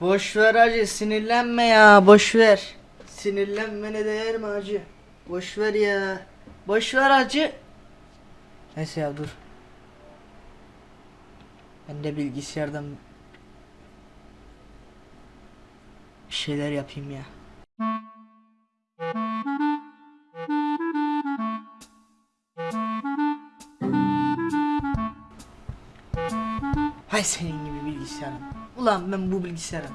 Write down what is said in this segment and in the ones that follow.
Boş ver hacı sinirlenme ya boş ver. Sinirlenmene değer mi hacı? Boş ver ya. Boş ver hacı. Neyse ya dur. Ben de bilgisayardan bir şeyler yapayım ya. Hay senin gibi bilgisayarım. Ulan ben bu bilgisayarım.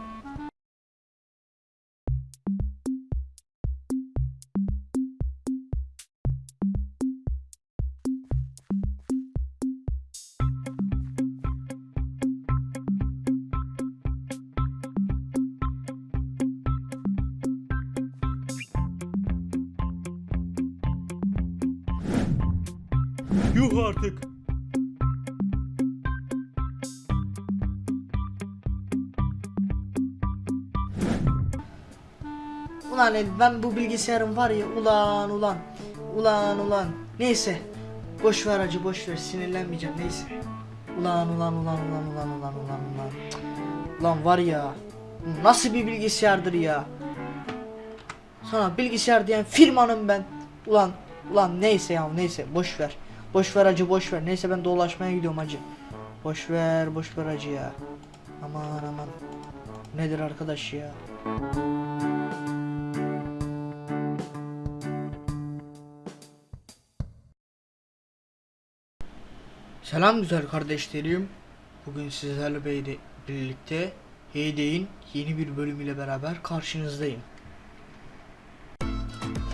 Yuh artık. Ulan ben bu bilgisayarım var ya ulan ulan. Ulan ulan. Neyse. Boş ver acı boş ver sinirlenmeyeceğim neyse. Ulan ulan ulan ulan ulan ulan ulan ulan. Ulan var ya. Nasıl bir bilgisayardır ya. Sana bilgisayar diyen firmanım ben. Ulan ulan neyse ya neyse boş ver. Boş ver acı boş ver. Neyse ben dolaşmaya gidiyorum acı. Boş ver boş ver acı ya. Aman aman. Nedir arkadaş ya? Selam güzel kardeşlerim. Bugün sizlerle birlikte Heyday'in yeni bir bölümüyle beraber karşınızdayım.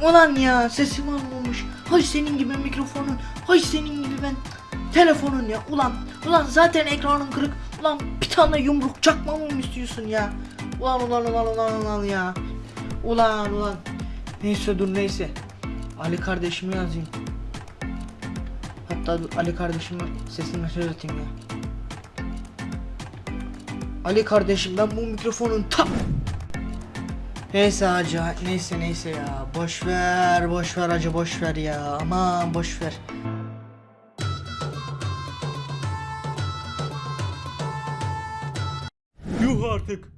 Ulan ya sesim almamış. Hay senin gibi mikrofonun. Hay senin gibi ben telefonun ya. Ulan ulan zaten ekranın kırık. Ulan bir tane yumruk çakmamı mı istiyorsun ya? Ulan ulan ulan ulan ulan ya. Ulan ulan. Neyse dur neyse. Ali kardeşimi yazayım. Hatta dur, Ali kardeşime sesini mesaj atayım ya. Ali kardeşim ben bu mikrofonun tam Neyse hacı neyse neyse ya boş ver boş ver hacı boş ver ya aman boş ver. Yuh artık.